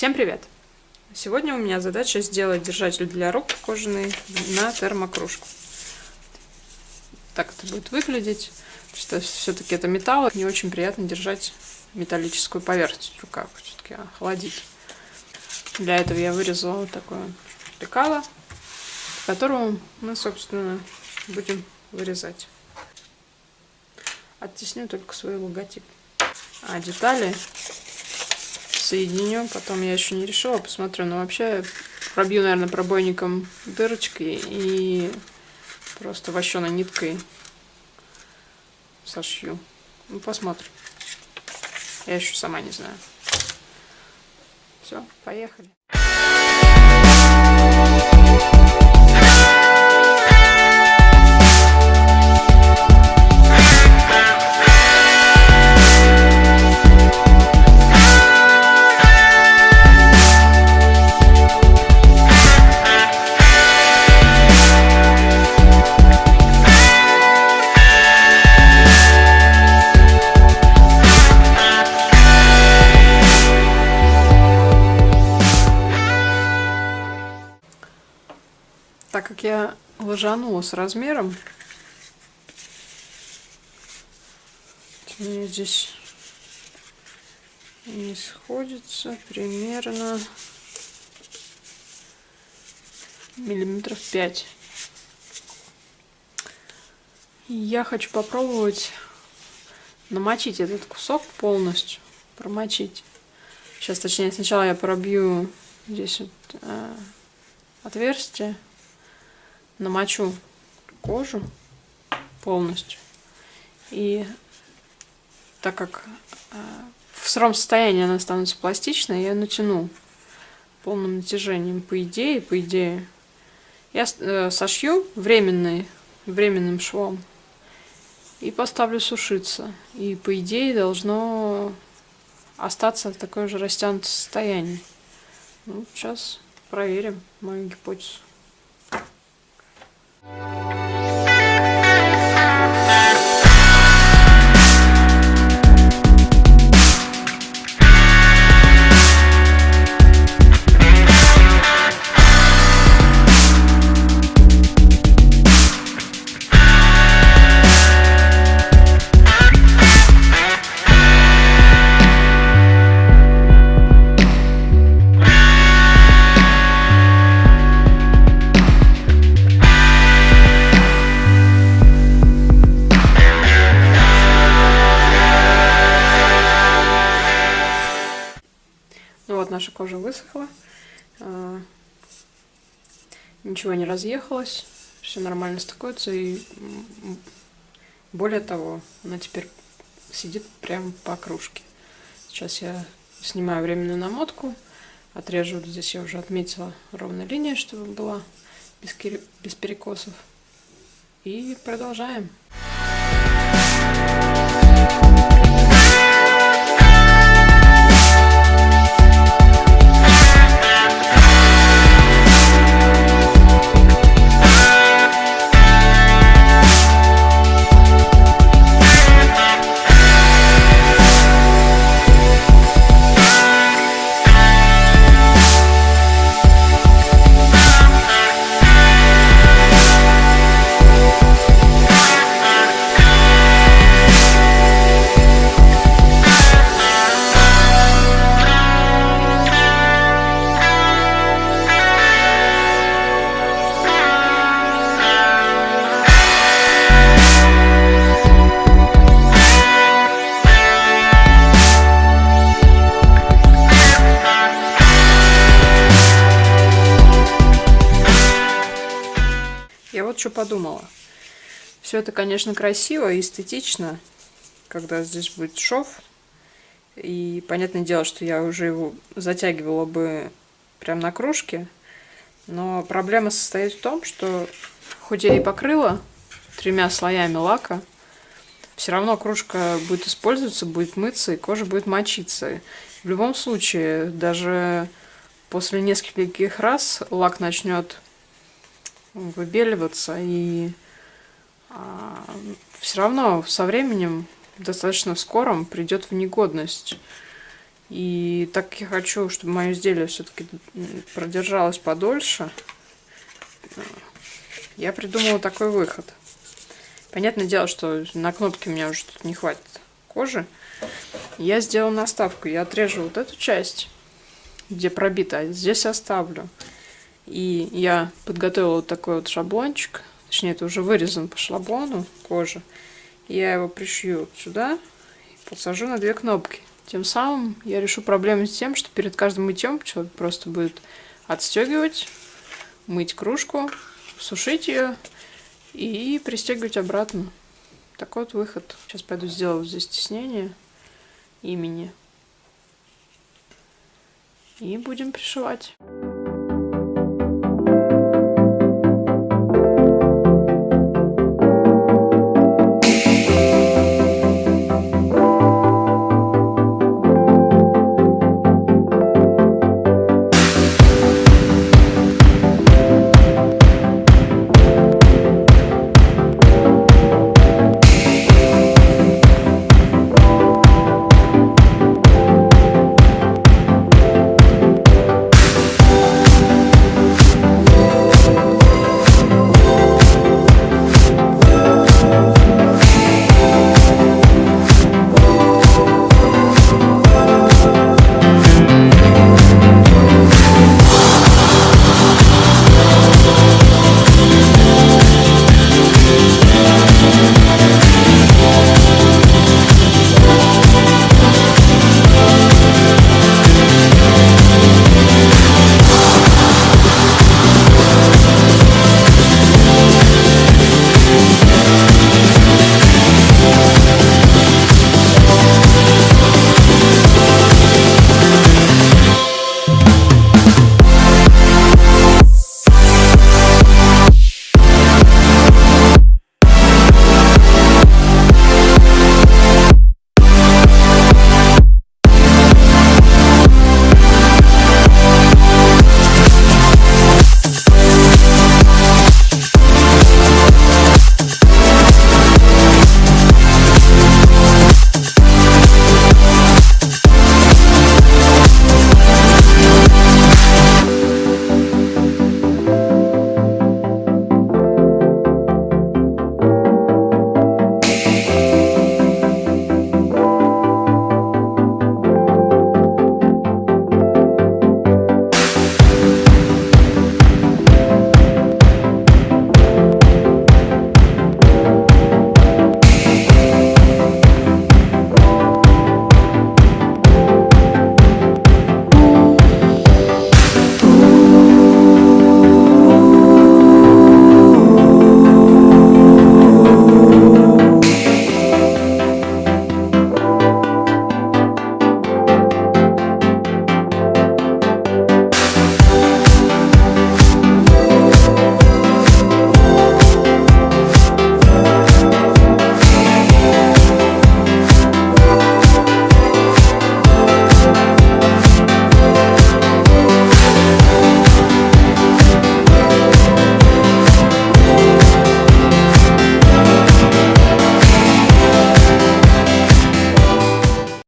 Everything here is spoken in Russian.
Всем привет! Сегодня у меня задача сделать держатель для рук кожаный на термокружку. Так это будет выглядеть, что все-таки это металл, не очень приятно держать металлическую поверхность в руках, все-таки охладить. Для этого я вырезала такое лекало, которого мы, собственно, будем вырезать. Оттесню только свой логотип. А детали соединю. Потом я еще не решила, посмотрю. Но вообще пробью, наверное, пробойником дырочки и просто вощеной ниткой сошью. Ну, посмотрим. Я еще сама не знаю. Все, поехали. Ложанула с размером, у здесь не сходится примерно миллиметров 5. И я хочу попробовать намочить этот кусок полностью, промочить. Сейчас, точнее, сначала я пробью здесь вот, э, отверстие намочу кожу полностью. И так как э, в сыром состоянии она становится пластичной, я натяну полным натяжением. По идее, по идее, я э, сошью временный, временным швом и поставлю сушиться. И по идее должно остаться такое же растянутое состояние. Ну, сейчас проверим мою гипотезу. Música наша кожа высохла. А, ничего не разъехалось. Все нормально стыкуется. И более того, она теперь сидит прямо по кружке. Сейчас я снимаю временную намотку. Отрежу, вот здесь я уже отметила ровная линия, чтобы была без, без перекосов. И продолжаем. Что подумала. Все это, конечно, красиво и эстетично, когда здесь будет шов. И понятное дело, что я уже его затягивала бы прям на кружке. Но проблема состоит в том, что хоть я и покрыла тремя слоями лака, все равно кружка будет использоваться, будет мыться, и кожа будет мочиться. В любом случае, даже после нескольких раз лак начнет выбеливаться, и а, все равно со временем, достаточно скором, придет в негодность. И так я хочу, чтобы мое изделие все-таки продержалось подольше, я придумала такой выход. Понятное дело, что на кнопке у меня уже тут не хватит кожи. Я сделала наставку. Я отрежу вот эту часть, где пробито, а здесь оставлю. И я подготовила вот такой вот шаблончик. Точнее, это уже вырезан по шаблону кожи. Я его пришью сюда и посажу на две кнопки. Тем самым я решу проблему с тем, что перед каждым мытьем человек просто будет отстегивать, мыть кружку, сушить ее и пристегивать обратно. Такой вот выход. Сейчас пойду сделаю здесь стеснение имени. И будем пришивать.